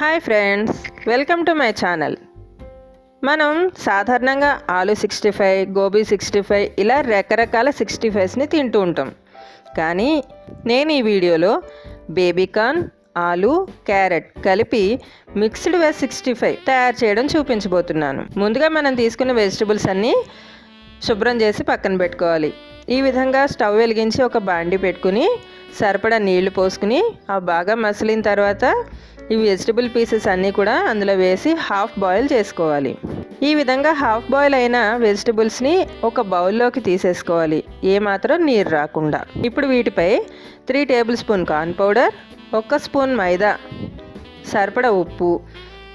Hi friends welcome to my channel మనం సాధారణంగా aloo sixty five gobi sixty five ఇలా రకరకాల సిక్స్టీ ఫైవ్స్ని తింటూ ఉంటాం. కానీ నేను ఈ వీడియోలో బేబీకార్న్ ఆలు క్యారెట్ కలిపి మిక్స్డ్ వెజ్ సిక్స్టీ ఫైవ్ తయారు చేయడం చూపించబోతున్నాను. ముందుగా మనం తీసుకున్న వెజిటబుల్స్ అన్నీ శుభ్రం చేసి పక్కన పెట్టుకోవాలి. ఈ విధంగా స్టవ్ వెలిగించి ఒక బాండి పెట్టుకుని సరిపడా నీళ్ళు పోసుకుని అవి బాగా మసిలిన తర్వాత ఈ వెజిటబుల్ పీసెస్ అన్నీ కూడా అందులో వేసి హాఫ్ బాయిల్ చేసుకోవాలి. ఈ విధంగా హాఫ్ బాయిల్ అయిన వెజిటబుల్స్ని ఒక బౌల్లోకి తీసేసుకోవాలి. ఏమాత్రం నీరు రాకుండా. ఇప్పుడు వీటిపై three tablespoon corn powder ఒక్క స్పూన్ మైదా సరిపడా ఉప్పు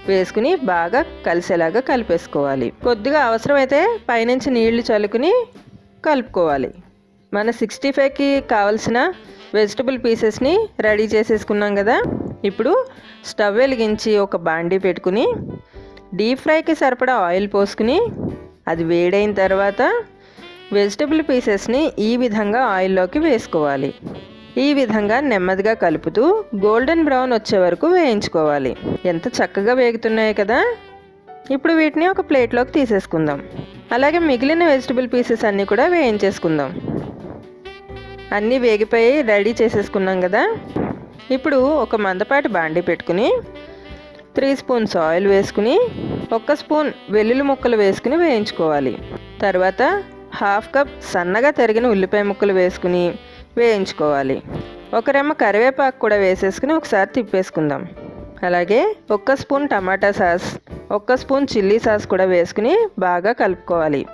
వేసుకుని బాగా కలిసేలాగా కలిపేసుకోవాలి. కొద్దిగా అవసరమైతే పైనుంచి నీళ్ళు చల్లుకుని కలుపుకోవాలి. మన సిక్స్టీ ఫైవ్కి కావలసిన వెజిటబుల్ పీసెస్ని రెడీ చేసేసుకున్నాం కదా? ఇప్పుడు స్టవ్ వెలిగించి ఒక బాండీ పెట్టుకుని డీప్ ఫ్రైకి సరిపడా ఆయిల్ పోసుకుని అది వేడైన తర్వాత వెజిటబుల్ పీసెస్ని ఈ విధంగా ఆయిల్లోకి వేసుకోవాలి. ఈ విధంగా నెమ్మదిగా కలుపుతూ గోల్డెన్ బ్రౌన్ వచ్చే వరకు వేయించుకోవాలి. ఎంత చక్కగా వేగుతున్నాయి కదా? ఇప్పుడు వీటిని ఒక ప్లేట్లోకి తీసేసుకుందాం. అలాగే మిగిలిన వెజిటబుల్ పీసెస్ అన్నీ కూడా వేయించేసుకుందాం. అన్నీ వేగిపోయి రెడీ చేసేసుకున్నాం కదా? ఇప్పుడు ఒక మందపాటి బాండి పెట్టుకుని త్రీ స్పూన్స్ ఆయిల్ వేసుకుని ఒక్క స్పూన్ వెల్లుల్లి ముక్కలు వేసుకుని వేయించుకోవాలి. తర్వాత హాఫ్ కప్ సన్నగా తరిగిన ఉల్లిపాయ ముక్కలు వేసుకుని వేయించుకోవాలి. ఒక రెమ్మ కరివేపాకు కూడా వేసేసుకుని ఒకసారి తిప్పేసుకుందాం. అలాగే ఒక్క స్పూన్ టమాటా సాస్ ఒక్క స్పూన్ చిల్లీ సాస్ కూడా వేసుకుని బాగా కలుపుకోవాలి.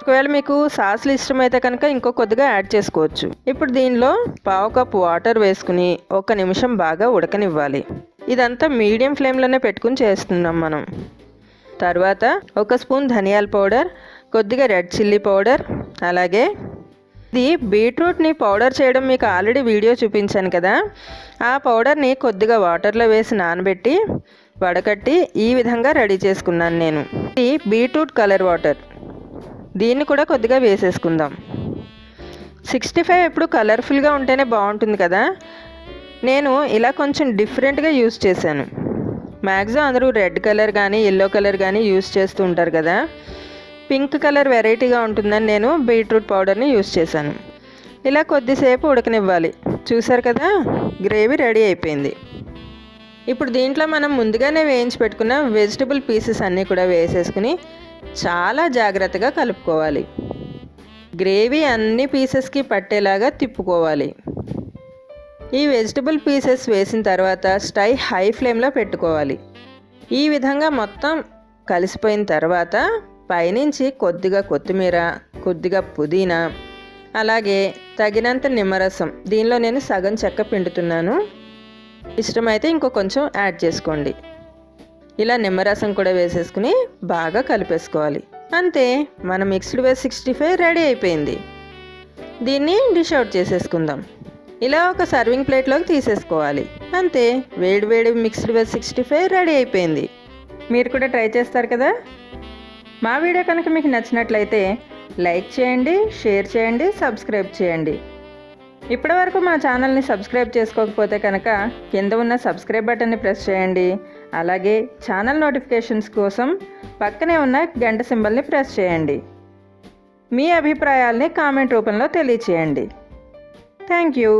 ఒకవేళ మీకు సాస్లు ఇష్టమైతే కనుక ఇంకో కొద్దిగా యాడ్ చేసుకోవచ్చు. ఇప్పుడు దీనిలో పావు కప్ వాటర్ వేసుకుని ఒక నిమిషం బాగా ఉడకనివ్వాలి. ఇదంతా మీడియం ఫ్లేమ్లోనే పెట్టుకుని చేస్తున్నాం మనం. తర్వాత ఒక స్పూన్ ధనియాల పౌడర్ కొద్దిగా రెడ్ చిల్లీ పౌడర్ అలాగే ఇది బీట్రూట్ని పౌడర్ చేయడం మీకు ఆల్రెడీ వీడియో చూపించాను కదా. ఆ పౌడర్ని కొద్దిగా వాటర్లో వేసి నానబెట్టి వడకట్టి ఈ విధంగా రెడీ చేసుకున్నాను నేను. ఇది బీట్రూట్ కలర్ వాటర్. దీన్ని కూడా కొద్దిగా వేసేసుకుందాం. సిక్స్టీ ఫైవ్ ఎప్పుడు కలర్ఫుల్గా ఉంటేనే బాగుంటుంది కదా? నేను ఇలా కొంచెం డిఫరెంట్గా యూస్ చేశాను. మ్యాక్సిమం అందరూ రెడ్ కలర్ కానీ ఎల్లో కలర్ కానీ యూస్ చేస్తూ ఉంటారు కదా? పింక్ కలర్ వెరైటీగా ఉంటుందని నేను బీట్రూట్ పౌడర్ని యూస్ చేశాను. ఇలా కొద్దిసేపు ఉడకనివ్వాలి. చూసారు కదా? గ్రేవీ రెడీ అయిపోయింది. ఇప్పుడు దీంట్లో మనం ముందుగానే వేయించి పెట్టుకున్న వెజిటబుల్ పీసెస్ అన్నీ కూడా వేసేసుకుని చాలా జాగ్రత్తగా కలుపుకోవాలి. గ్రేవీ అన్ని పీసెస్కి పట్టేలాగా తిప్పుకోవాలి. ఈ వెజిటబుల్ పీసెస్ వేసిన తర్వాత స్టై హై ఫ్లేమ్లో పెట్టుకోవాలి. ఈ విధంగా మొత్తం కలిసిపోయిన తర్వాత పైనుంచి కొద్దిగా కొత్తిమీర కొద్దిగా పుదీనా అలాగే తగినంత నిమ్మరసం దీనిలో నేను సగం చెక్క పిండుతున్నాను. ఇష్టమైతే ఇంకో కొంచెం యాడ్ చేసుకోండి. ఇలా నిమ్మరసం కూడా వేసేసుకుని బాగా కలిపేసుకోవాలి. అంతే మన mixed veg sixty five ready అయిపోయింది. దీన్ని డిష్ అవుట్ చేసేసుకుందాం. ఇలా ఒక సర్వింగ్ ప్లేట్లోకి తీసేసుకోవాలి. అంతే వేడి వేడి mixed veg sixty five ready అయిపోయింది. మీరు కూడా ట్రై చేస్తారు కదా? మా వీడియో కనుక మీకు నచ్చినట్లయితే లైక్ చేయండి షేర్ చేయండి సబ్స్క్రైబ్ చేయండి. ఇప్పటివరకు మా ఛానల్ని సబ్స్క్రైబ్ చేసుకోకపోతే కనుక కింద ఉన్న సబ్స్క్రైబ్ బటన్ని ప్రెస్ చేయండి. అలాగే ఛానల్ నోటిఫికేషన్స్ కోసం పక్కనే ఉన్న గంట సింబల్ని ప్రెస్ చేయండి. మీ అభిప్రాయాల్ని కామెంట్ రూపంలో తెలియచేయండి. Thank you.